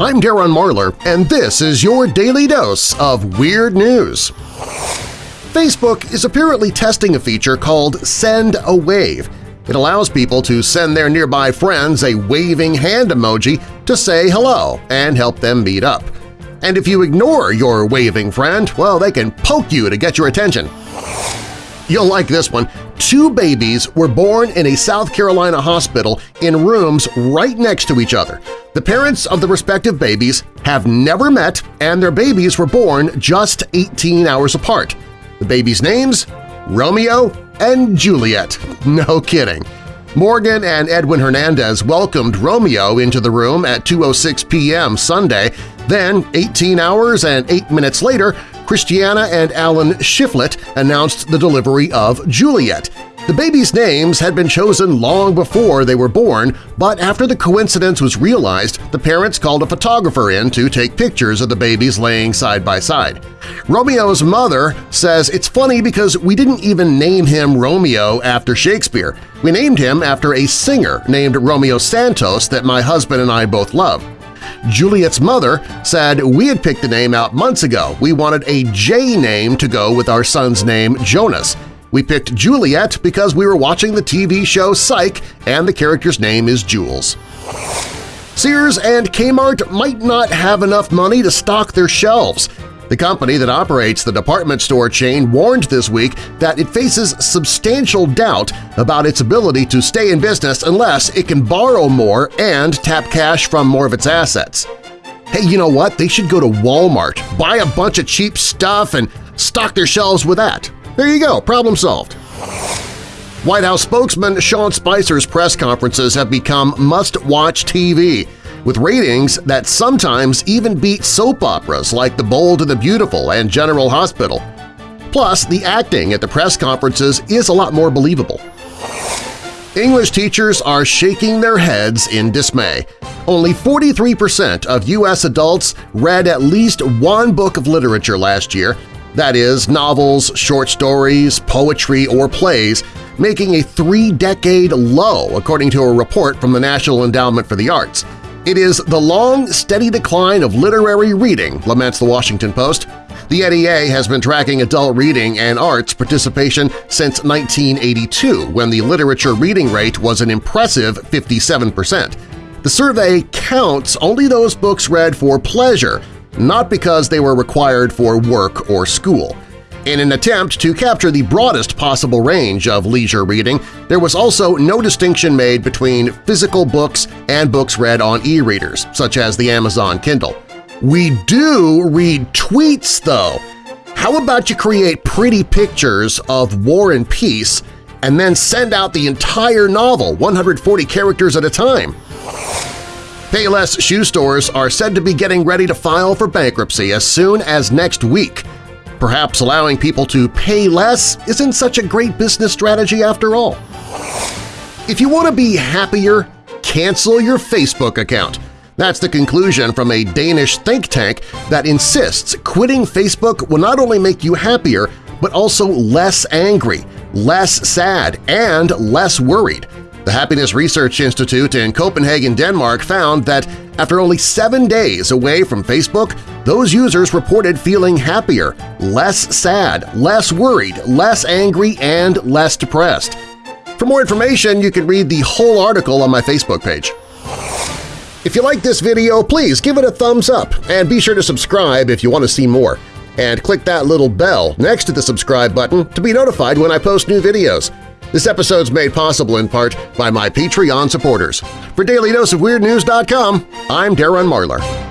I'm Darren Marlar, and this is your Daily Dose of Weird News. Facebook is apparently testing a feature called Send a Wave. It allows people to send their nearby friends a waving hand emoji to say hello and help them meet up. And if you ignore your waving friend, well, they can poke you to get your attention. You'll like this one. Two babies were born in a South Carolina hospital in rooms right next to each other. The parents of the respective babies have never met and their babies were born just 18 hours apart. The babies' names? Romeo and Juliet. No kidding. Morgan and Edwin Hernandez welcomed Romeo into the room at 2.06 p.m. Sunday. Then, 18 hours and 8 minutes later, Christiana and Alan Shiflett announced the delivery of Juliet. The babies' names had been chosen long before they were born, but after the coincidence was realized, the parents called a photographer in to take pictures of the babies laying side by side. Romeo's mother says it's funny because we didn't even name him Romeo after Shakespeare. We named him after a singer named Romeo Santos that my husband and I both love. Juliet's mother said we had picked the name out months ago. We wanted a J name to go with our son's name, Jonas. We picked Juliet because we were watching the TV show Psych and the character's name is Jules. Sears and Kmart might not have enough money to stock their shelves. The company that operates the department store chain warned this week that it faces substantial doubt about its ability to stay in business unless it can borrow more and tap cash from more of its assets. Hey, you know what? They should go to Walmart, buy a bunch of cheap stuff, and stock their shelves with that. There you go, problem solved. White House spokesman Sean Spicer's press conferences have become must-watch TV, with ratings that sometimes even beat soap operas like The Bold and the Beautiful and General Hospital. Plus, the acting at the press conferences is a lot more believable. English teachers are shaking their heads in dismay. Only 43% of U.S. adults read at least one book of literature last year, that is, novels, short stories, poetry, or plays, making a three-decade low according to a report from the National Endowment for the Arts. It is the long, steady decline of literary reading, laments the Washington Post. The NEA has been tracking adult reading and arts participation since 1982, when the literature reading rate was an impressive 57 percent. The survey counts only those books read for pleasure, not because they were required for work or school. In an attempt to capture the broadest possible range of leisure reading, there was also no distinction made between physical books and books read on e-readers, such as the Amazon Kindle. We do read tweets, though. How about you create pretty pictures of War and Peace and then send out the entire novel 140 characters at a time? Payless shoe stores are said to be getting ready to file for bankruptcy as soon as next week. Perhaps allowing people to pay less isn't such a great business strategy after all. If you want to be happier, cancel your Facebook account. That's the conclusion from a Danish think tank that insists quitting Facebook will not only make you happier, but also less angry, less sad, and less worried. The Happiness Research Institute in Copenhagen, Denmark found that after only seven days away from Facebook, those users reported feeling happier, less sad, less worried, less angry, and less depressed. For more information, you can read the whole article on my Facebook page. If you like this video, please give it a thumbs up and be sure to subscribe if you want to see more. And click that little bell next to the subscribe button to be notified when I post new videos. This episode's made possible in part by my Patreon supporters. For DailyDoseOfWeirdNews.com, I'm Darren Marlar.